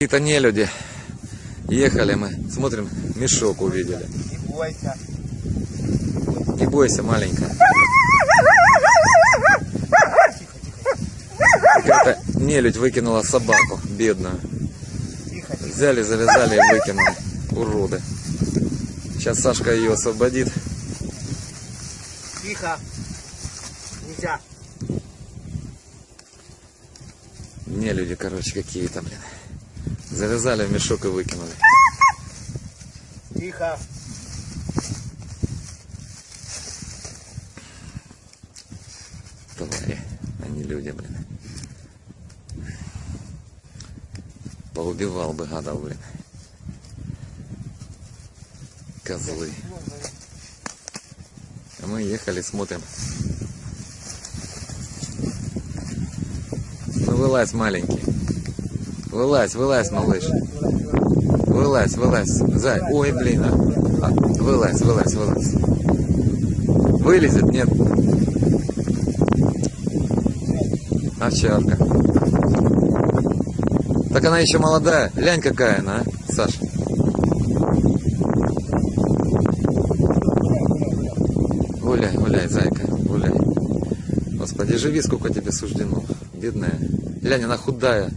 Какие-то не люди. Ехали мы, смотрим, мешок увидели. Не бойся. Не бойся, маленькая. Какая-то нелюдь выкинула собаку, бедную. Тихо, тихо. Взяли, завязали и выкинули. Уроды. Сейчас Сашка ее освободит. Тихо. Нельзя. Не люди, короче, какие-то, блин. Завязали в мешок и выкинули. Тихо. Твари, а не люди, блин. Поубивал бы гадов, блин. Козлы. А мы ехали, смотрим. Ну вылазь, маленький. Вылазь, вылазь, малыш. Вылазь, вылазь. Зай. Ой, блин. А. А, Вылазь, вылазь, вылазь. Вылезет, нет. Овчарка. Так она еще молодая. Глянь, какая она, а, Саша. Гуляй, гуляй, зайка, гуляй. Господи, живи, сколько тебе суждено. Бедная. Глянь, она худая.